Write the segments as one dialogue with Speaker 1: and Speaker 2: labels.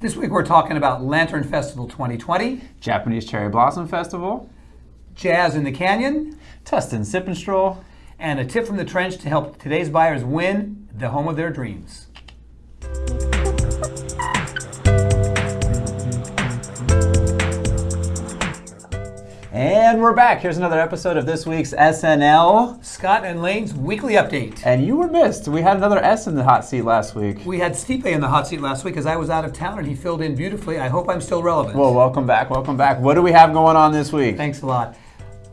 Speaker 1: This week we're talking about Lantern Festival 2020,
Speaker 2: Japanese Cherry Blossom Festival,
Speaker 1: Jazz in the Canyon,
Speaker 2: Tustin Sip and Stroll,
Speaker 1: and a tip from the trench to help today's buyers win the home of their dreams.
Speaker 2: And we're back. Here's another episode of this week's SNL.
Speaker 1: Scott and Lane's weekly update.
Speaker 2: And you were missed. We had another S in the hot seat last week.
Speaker 1: We had Stipe in the hot seat last week as I was out of town and he filled in beautifully. I hope I'm still relevant.
Speaker 2: Well, welcome back. Welcome back. What do we have going on this week?
Speaker 1: Thanks a lot.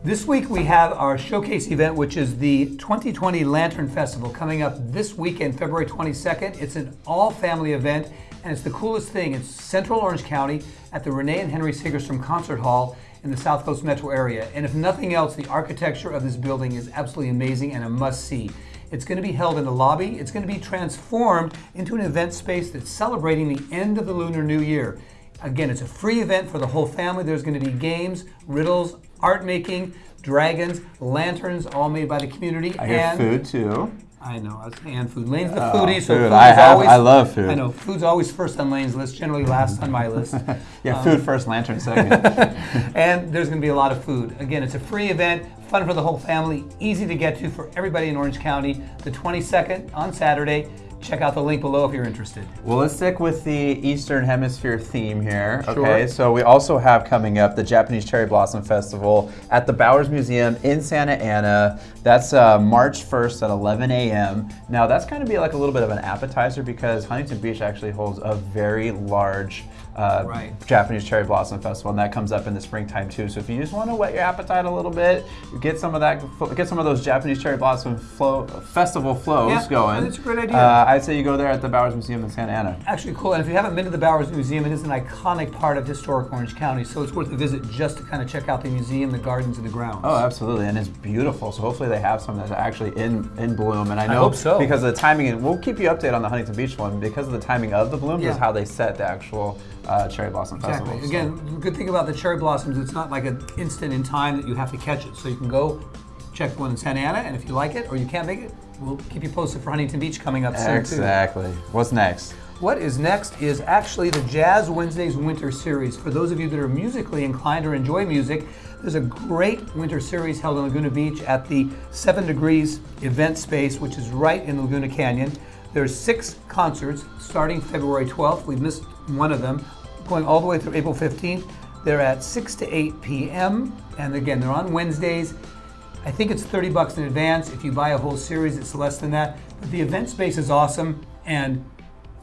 Speaker 1: This week we have our showcase event, which is the 2020 Lantern Festival coming up this weekend, February 22nd. It's an all family event and it's the coolest thing. It's Central Orange County at the Renee and Henry Segerstrom Concert Hall in the South Coast metro area. And if nothing else, the architecture of this building is absolutely amazing and a must see. It's going to be held in the lobby. It's going to be transformed into an event space that's celebrating the end of the Lunar New Year. Again, it's a free event for the whole family. There's going to be games, riddles, art making, dragons, lanterns, all made by the community.
Speaker 2: I
Speaker 1: and
Speaker 2: food too.
Speaker 1: I know, I was and food. Lane's the
Speaker 2: Oh,
Speaker 1: foodie, so
Speaker 2: food.
Speaker 1: food
Speaker 2: I have-
Speaker 1: always.
Speaker 2: I love food.
Speaker 1: I know, food's always first on Lane's list, generally last on my list.
Speaker 2: Yeah,
Speaker 1: Um,
Speaker 2: food first, lantern second.
Speaker 1: and there's going to be a lot of food. Again, it's a free event, fun for the whole family, easy to get to for everybody in Orange County. The 22nd on Saturday. Check out the link below if you're interested.
Speaker 2: well, let's stick with the Eastern Hemisphere theme here.
Speaker 1: Sure.
Speaker 2: Okay, so we also have coming up the Japanese Cherry Blossom Festival at the Bowers Museum in Santa Ana. That's uh, March 1st at 11 a.m. Now, that's going to be like a little bit of an appetizer because Huntington Beach actually holds a very large uh,
Speaker 1: Right.
Speaker 2: Japanese Cherry Blossom Festival, and that comes up in the springtime too. So if you just want to whet your appetite a little bit, get some of that, get some of those Japanese Cherry Blossom flow, festival flows
Speaker 1: Yeah,
Speaker 2: going.
Speaker 1: that's a great idea.
Speaker 2: Uh, I'd say you go there at the Bowers Museum in Santa Ana.
Speaker 1: Actually, cool. And if you haven't been to the Bowers Museum, it is an iconic part of historic Orange County, so it's worth a visit just to kind of check out the museum, the gardens, and the grounds.
Speaker 2: Oh, absolutely, and it's beautiful. So hopefully they have some that's actually in in bloom. And I know
Speaker 1: hope so.
Speaker 2: because of the timing, and we'll keep you updated on the Huntington Beach one because of the timing of the blooms
Speaker 1: Yeah.
Speaker 2: is how they set the actual uh, cherry blossom
Speaker 1: Exactly.
Speaker 2: festival. So-
Speaker 1: Again, the good thing about the cherry blossoms, it's not like an instant in time that you have to catch it. So you can go check the one in Santa Ana, and if you like it or you can't make it, we'll keep you posted for Huntington Beach coming up soon too.
Speaker 2: exactly. What's next?
Speaker 1: What is next is actually the Jazz Wednesdays Winter Series. For those of you that are musically inclined or enjoy music, there's a great winter series held in Laguna Beach at the Seven Degrees event space, which is right in Laguna Canyon. There's six concerts starting February 12th. We've missed one of them, going all the way through April 15th. They're at 6 to 8 p.m. And again, they're on Wednesdays. I think it's 30 bucks in advance. If you buy a whole series, it's less than that. But the event space is awesome, and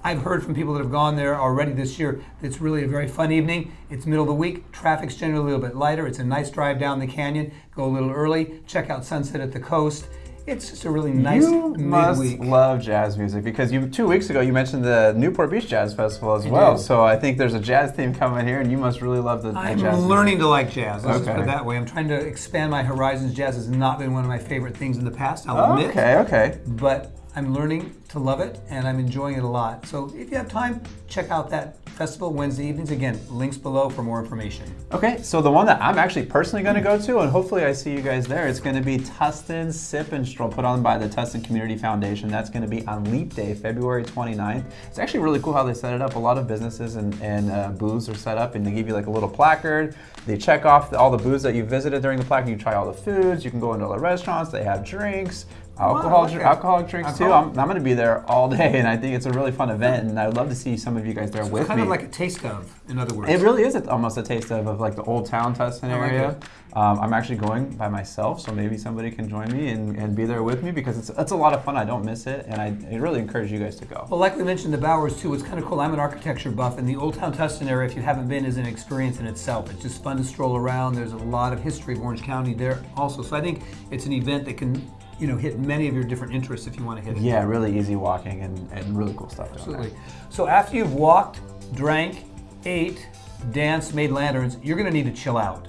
Speaker 1: I've heard from people that have gone there already this year it's really a very fun evening. It's middle of the week. Traffic's generally a little bit lighter. It's a nice drive down the canyon. Go a little early. Check out sunset at the coast. It's just a really nice
Speaker 2: you must
Speaker 1: midweek.
Speaker 2: love jazz music because you two weeks ago you mentioned the Newport Beach Jazz Festival as
Speaker 1: I
Speaker 2: well.
Speaker 1: did.
Speaker 2: So I think there's a jazz theme coming here, and you must really love the, the
Speaker 1: I'm
Speaker 2: jazz. music.
Speaker 1: learning to like jazz. Let's just put
Speaker 2: Okay.
Speaker 1: it that way. I'm trying to expand my horizons. Jazz has not been one of my favorite things in the past. I'll admit.
Speaker 2: Okay, okay.
Speaker 1: but I'm learning to love it and I'm enjoying it a lot. So if you have time, check out that festival Wednesday evenings. Again, links below for more information.
Speaker 2: Okay, so the one that I'm actually personally going to go to, and hopefully I see you guys there, it's going to be Tustin Sip and Stroll, put on by the Tustin Community Foundation. That's going to be on Leap Day, February 29th. It's actually really cool how they set it up. A lot of businesses and, and uh, booths are set up, and they give you like a little placard. They check off the, all the booths that you visited during the placard. You try all the foods. You can go into all the restaurants. They have drinks. Alcohol,
Speaker 1: like
Speaker 2: dr-
Speaker 1: it.
Speaker 2: alcoholic drinks too. I'm, I'm going to be there all day, and I think it's a really fun event. And I'd love to see some of you guys there with
Speaker 1: It's kind
Speaker 2: me.
Speaker 1: of like a taste of, in other words.
Speaker 2: It really is a, almost a taste of, of like the old town Tustin
Speaker 1: like
Speaker 2: area. Um, I'm actually going by myself, so maybe somebody can join me and, and be there with me because it's, it's a lot of fun. I don't miss it, and I, I really encourage you guys to go.
Speaker 1: well, like we mentioned, the Bowers too. It's kind of cool. I'm an architecture buff, and the Old Town Tustin area, if you haven't been, is an experience in itself. It's just fun to stroll around. There's a lot of history of Orange County there also. So I think it's an event that can, you know, hit many of your different interests if you want to hit it.
Speaker 2: Yeah, really easy walking and, and really cool stuff.
Speaker 1: Absolutely. So after you've walked, drank, ate, danced, made lanterns, you're going to need to chill out.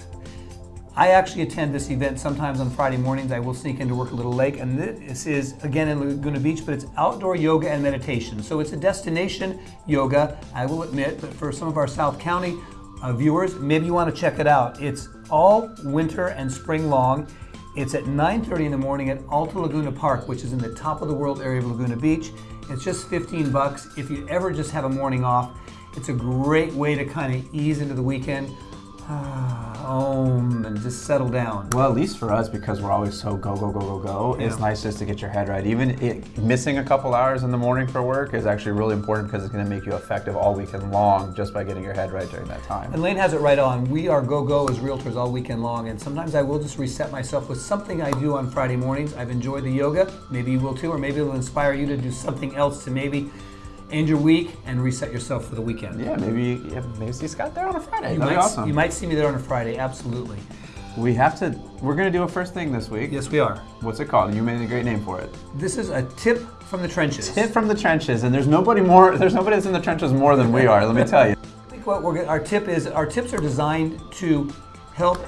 Speaker 1: I actually attend this event sometimes on Friday mornings. I will sneak into work a little late, and this is again in Laguna Beach, but it's outdoor yoga and meditation. So it's a destination yoga, I will admit, but for some of our South County uh, viewers, maybe you want to check it out. It's all winter and spring long. It's at 9:30 in the morning at Alta Laguna Park, which is in the top of the world area of Laguna Beach. It's just 15 bucks if you ever just have a morning off. It's a great way to kind of ease into the weekend, home, um, and just settle down.
Speaker 2: Well, at least for us, because we're always so go, go, go, go, go, it's nice just to get your head right. Even it, missing a couple hours in the morning for work is actually really important because it's going to make you effective all weekend long just by getting your head right during that time.
Speaker 1: And Lane has it right on. We are go go as realtors all weekend long, and sometimes I will just reset myself with something I do on Friday mornings. I've enjoyed the yoga. Maybe you will too, or maybe it'll inspire you to do something else to maybe end your week and reset yourself for the weekend.
Speaker 2: Yeah, maybe yeah, maybe see Scott there on a Friday.
Speaker 1: You
Speaker 2: That'd
Speaker 1: might,
Speaker 2: be awesome.
Speaker 1: you might see me there on a Friday, absolutely.
Speaker 2: we have to. We're gonna do a first thing this week.
Speaker 1: Yes, we are.
Speaker 2: What's it called? You made a great name for it.
Speaker 1: This is a tip from the trenches.
Speaker 2: Tip from the trenches, and there's nobody more. There's nobody that's in the trenches more than we are. Let me tell you.
Speaker 1: I think what we're, our tip is our tips are designed to help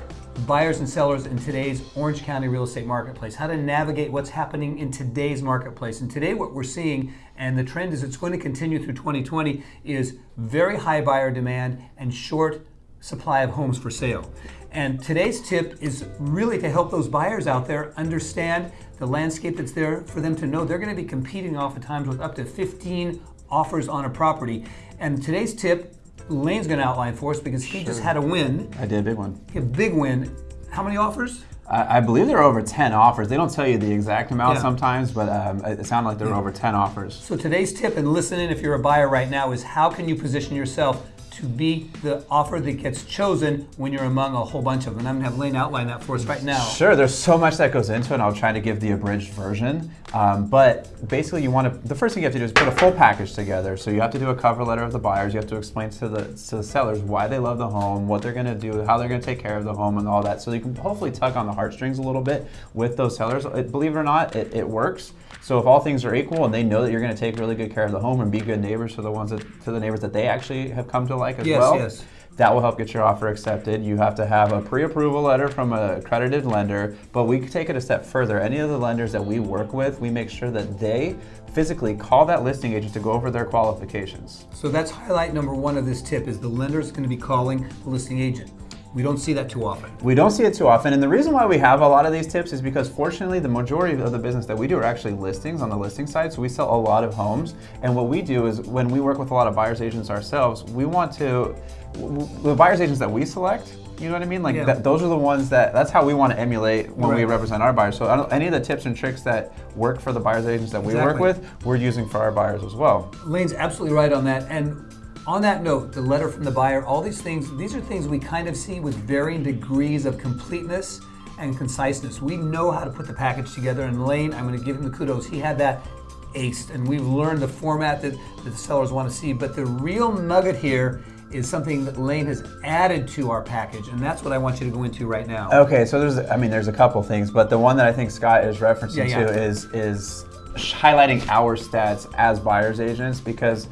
Speaker 1: buyers and sellers in today's Orange County real estate marketplace, how to navigate what's happening in today's marketplace. And today, what we're seeing, and the trend is it's going to continue through 2020, is very high buyer demand and short supply of homes for sale. And today's tip is really to help those buyers out there understand the landscape that's there for them to know they're going to be competing oftentimes with up to 15 offers on a property. And today's tip, Lane's going to outline for us because he just had a win,
Speaker 2: I did a big one.
Speaker 1: a big win. How many offers?
Speaker 2: I, I believe there are over 10 offers. They don't tell you the exact amount
Speaker 1: Yeah.
Speaker 2: sometimes, but um, it sounded like there were over 10 offers.
Speaker 1: So today's tip, and listen in if you're a buyer right now, is how can you position yourself to be the offer that gets chosen when you're among a whole bunch of them? And I'm going to have Lane outline that for us right now.
Speaker 2: Sure, there's so much that goes into it, and I'll try to give the abridged version. Um, but basically, you want to, the first thing you have to do is put a full package together. So you have to do a cover letter of the buyers. You have to explain to the, to the sellers why they love the home, what they're going to do, how they're going to take care of the home, and all that. So you can hopefully tug on the heartstrings a little bit with those sellers. It, believe it or not, it, it works. So if all things are equal and they know that you're going to take really good care of the home and be good neighbors to the ones that, to the neighbors that they actually have come to like as
Speaker 1: Yes,
Speaker 2: well,
Speaker 1: yes.
Speaker 2: that will help get your offer accepted. You have to have a pre-approval letter from a accredited lender, but we take it a step further. Any of the lenders that we work with, we make sure that they physically call that listing agent to go over their qualifications.
Speaker 1: So that's highlight number one of this tip is the lender's going to be calling the listing agent. We don't see that too often.
Speaker 2: We don't see it too often, and the reason why we have a lot of these tips is because fortunately the majority of the business that we do are actually listings on the listing side, so we sell a lot of homes. And what we do is when we work with a lot of buyers agents ourselves, we want to, the buyers agents that we select, you know what I mean? Like
Speaker 1: Yeah.
Speaker 2: that, those are the ones that, that's how we want to emulate when we represent our buyers. So any of the tips and tricks that work for the buyers agents that we work with, we're using for our buyers as well.
Speaker 1: Lane's absolutely right on that. And on that note, the letter from the buyer, all these things, these are things we kind of see with varying degrees of completeness and conciseness. We know how to put the package together. And Lane, I'm going to give him the kudos. He had that aced, and we've learned the format that, that the sellers want to see. But the real nugget here is something that Lane has added to our package, and that's what I want you to go into right now.
Speaker 2: Okay, so there's, I mean, there's a couple things, but the one that I think Scott is referencing
Speaker 1: Yeah, yeah.
Speaker 2: to is is highlighting our stats as buyers agents because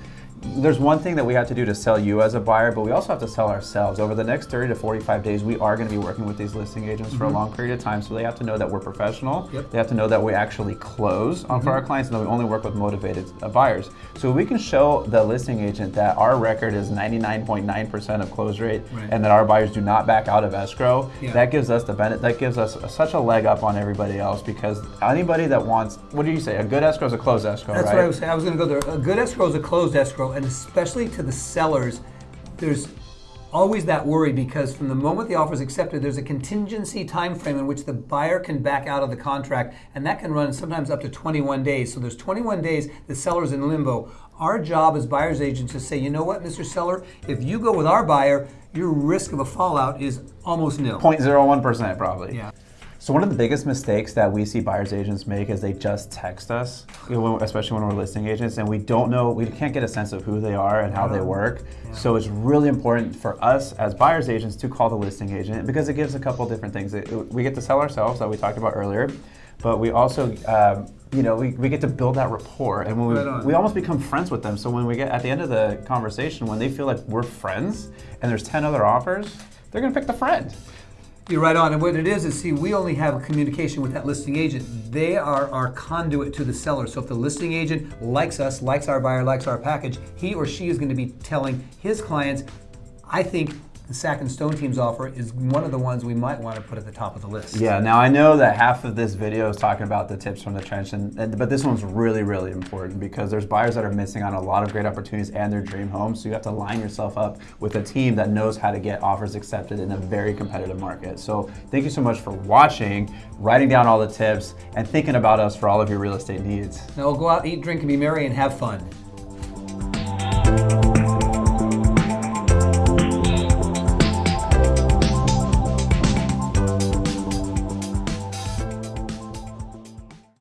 Speaker 2: there's one thing that we have to do to sell you as a buyer, but we also have to sell ourselves. Over the next 30 to 45 days, we are going to be working with these listing agents for a long period of time, so they have to know that we're professional.
Speaker 1: Mm-hmm. Yep. Mm-hmm.
Speaker 2: They have to know that we actually close on for our clients and that we only work with motivated uh, buyers. So we can show the listing agent that our record is 99.9% of close rate
Speaker 1: Right.
Speaker 2: and that our buyers do not back out of escrow.
Speaker 1: Yeah.
Speaker 2: That gives us the benefit. That gives us such a leg up on everybody else because anybody that wants, what do you say? A good escrow is a closed escrow,
Speaker 1: That's
Speaker 2: right?
Speaker 1: what I was saying. I was going to go there. A good escrow is a closed escrow, and especially to the sellers, there's always that worry because from the moment the offer is accepted, there's a contingency time frame in which the buyer can back out of the contract, and that can run sometimes up to 21 days. So there's 21 days the seller's in limbo. Our job as buyer's agents is to say, you know what, Mr. Seller, if you go with our buyer, your risk of a fallout is almost nil.
Speaker 2: 0.01% probably.
Speaker 1: Yeah.
Speaker 2: So one of the biggest mistakes that we see buyers agents make is they just text us, you know, when- especially when we're listing agents, and we don't know, we can't get a sense of who they are and how they work. So it's really important for us as buyers agents to call the listing agent because it gives a couple different things. We get to sell ourselves that we talked about earlier, but we also, um, you know, we, we get to build that rapport, and when we
Speaker 1: Right
Speaker 2: we almost become friends with them. So when we get at the end of the conversation, when they feel like we're friends and there's ten other offers, they're gonna pick the friend.
Speaker 1: You're right on. And what it is is, see, we only have a communication with that listing agent. They are our conduit to the seller. So if the listing agent likes us, likes our buyer, likes our package, he or she is going to be telling his clients, I think the Sack and Stone teams offer is one of the ones we might want to put at the top of the list.
Speaker 2: Yeah, now I know that half of this video is talking about the tips from the trench, and, and, but this one's really, really important because there's buyers that are missing on a lot of great opportunities and their dream home. So you have to line yourself up with a team that knows how to get offers accepted in a very competitive market. So thank you so much for watching, writing down all the tips, and thinking about us for all of your real estate needs.
Speaker 1: Now we'll go out, eat, drink, and be merry, and have fun.